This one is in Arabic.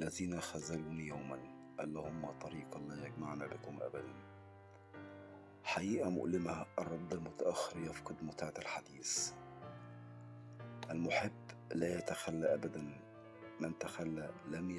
الذين خذلوني يوما اللهم طريقا لا يجمعنا بكم أبدا. حقيقة مؤلمة الرد المتأخر يفقد متعة الحديث. المحب لا يتخلى أبدا من تخلى لم